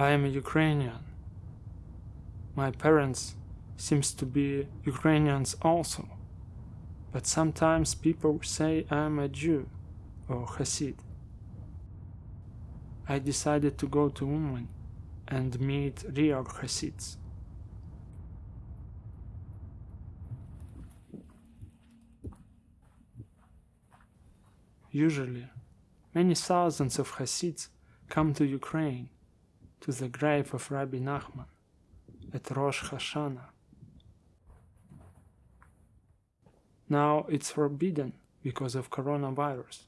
I am a Ukrainian. My parents seems to be Ukrainians also, but sometimes people say I am a Jew or Hasid. I decided to go to Uman and meet real Hasids. Usually, many thousands of Hasids come to Ukraine, to the grave of Rabbi Nachman at Rosh Hashanah. Now it's forbidden because of coronavirus.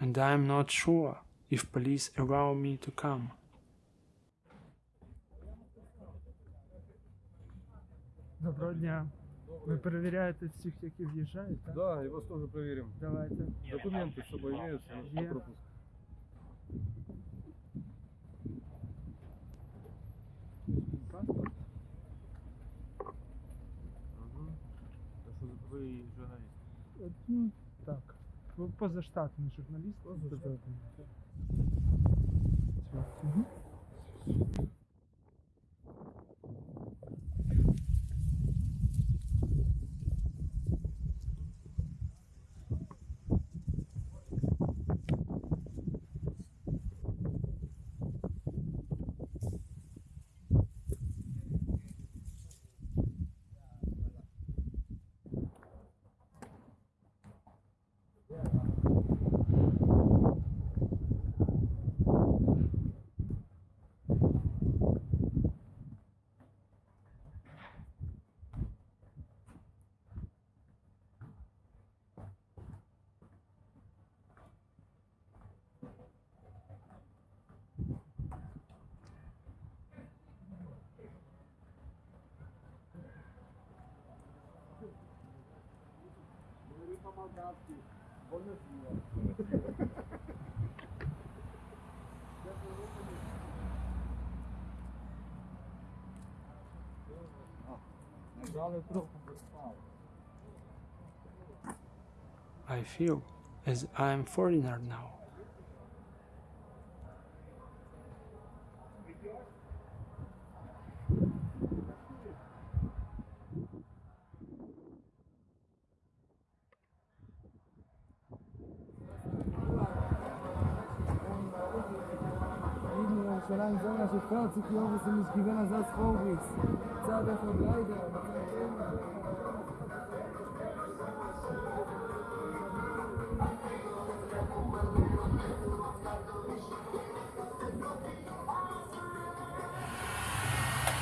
And I'm not sure if police allow me to come. Доброго дня. Ви перевіряєте всіх, які в'їжджають, так? Да, и вас тоже проверим. Давайте. Документы с собой имеются Паспорт. Ви журналіст. Ну, так. Ви позаштатний журналіст. Позаштатний. Угу. I feel as I am foreigner now. Lieben ירושלים זו מה שפר ציפי אובס ומשכיבן עזז חורביס צעד אחד ריידר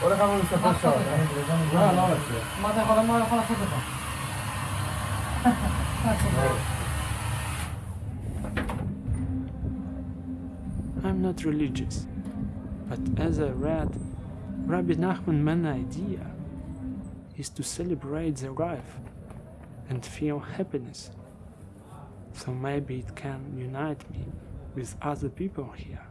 הולך לנו לספר שעות. לא, לא הולך. מה אתה יכול מה יכול לעשות לך? I'm not religious, but as I read, Rabbi Nachman main idea is to celebrate the life and feel happiness. So maybe it can unite me with other people here.